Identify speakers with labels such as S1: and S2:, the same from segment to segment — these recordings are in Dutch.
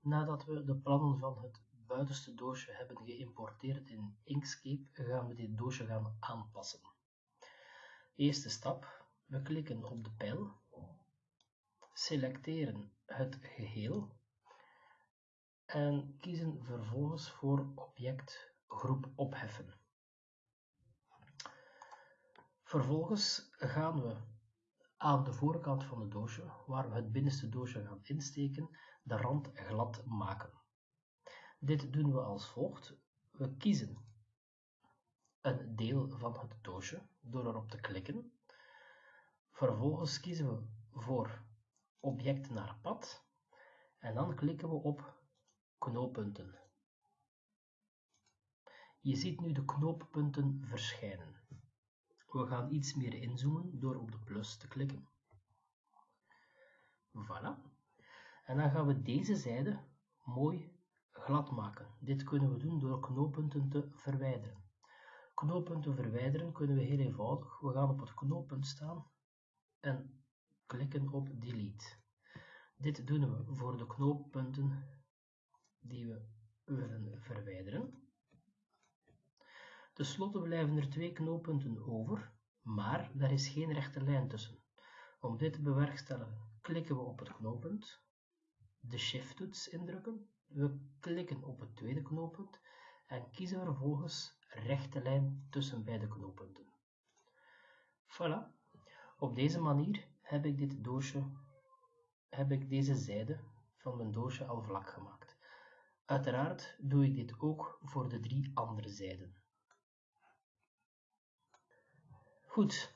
S1: nadat we de plannen van het buitenste doosje hebben geïmporteerd in Inkscape, gaan we dit doosje gaan aanpassen. Eerste stap, we klikken op de pijl, selecteren het geheel en kiezen vervolgens voor object groep opheffen. Vervolgens gaan we aan de voorkant van het doosje, waar we het binnenste doosje gaan insteken, de rand glad maken. Dit doen we als volgt. We kiezen een deel van het doosje door erop te klikken. Vervolgens kiezen we voor object naar pad en dan klikken we op knooppunten. Je ziet nu de knooppunten verschijnen. We gaan iets meer inzoomen door op de plus te klikken. Voilà. En dan gaan we deze zijde mooi glad maken. Dit kunnen we doen door knooppunten te verwijderen. Knooppunten verwijderen kunnen we heel eenvoudig. We gaan op het knooppunt staan en klikken op delete. Dit doen we voor de knooppunten die we willen verwijderen. Ten slotte blijven er twee knooppunten over, maar daar is geen rechte lijn tussen. Om dit te bewerkstelligen klikken we op het knooppunt, de Shift-toets indrukken, we klikken op het tweede knooppunt en kiezen vervolgens rechte lijn tussen beide knooppunten. Voilà. Op deze manier heb ik dit doosje, heb ik deze zijde van mijn doosje al vlak gemaakt. Uiteraard doe ik dit ook voor de drie andere zijden. Goed,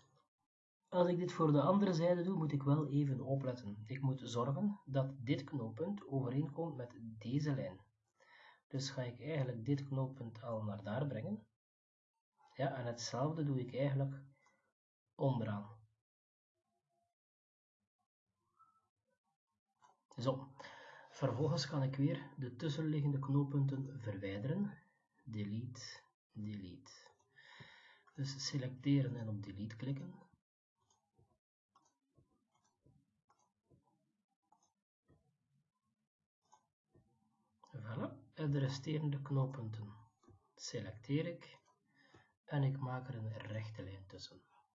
S1: als ik dit voor de andere zijde doe, moet ik wel even opletten. Ik moet zorgen dat dit knooppunt overeenkomt met deze lijn. Dus ga ik eigenlijk dit knooppunt al naar daar brengen. Ja, en hetzelfde doe ik eigenlijk onderaan. Zo, vervolgens kan ik weer de tussenliggende knooppunten verwijderen. Delete, delete. Dus selecteren en op delete klikken. Voilà. En de resterende knooppunten selecteer ik en ik maak er een rechte lijn tussen.